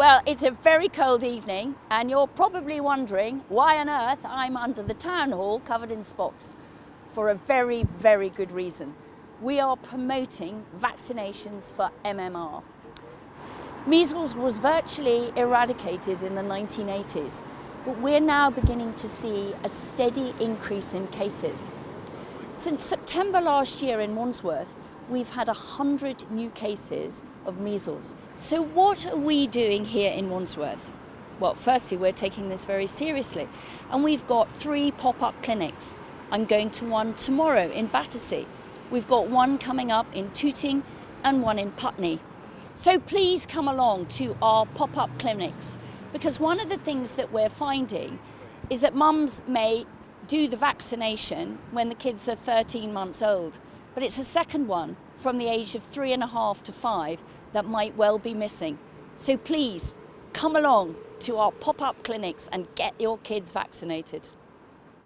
Well, it's a very cold evening and you're probably wondering why on earth I'm under the town hall covered in spots. For a very, very good reason. We are promoting vaccinations for MMR. Measles was virtually eradicated in the 1980s, but we're now beginning to see a steady increase in cases. Since September last year in Wandsworth, we've had 100 new cases of measles. So what are we doing here in Wandsworth? Well, firstly, we're taking this very seriously. And we've got three pop-up clinics. I'm going to one tomorrow in Battersea. We've got one coming up in Tooting and one in Putney. So please come along to our pop-up clinics because one of the things that we're finding is that mums may do the vaccination when the kids are 13 months old but it's a second one from the age of three and a half to five that might well be missing. So please come along to our pop-up clinics and get your kids vaccinated.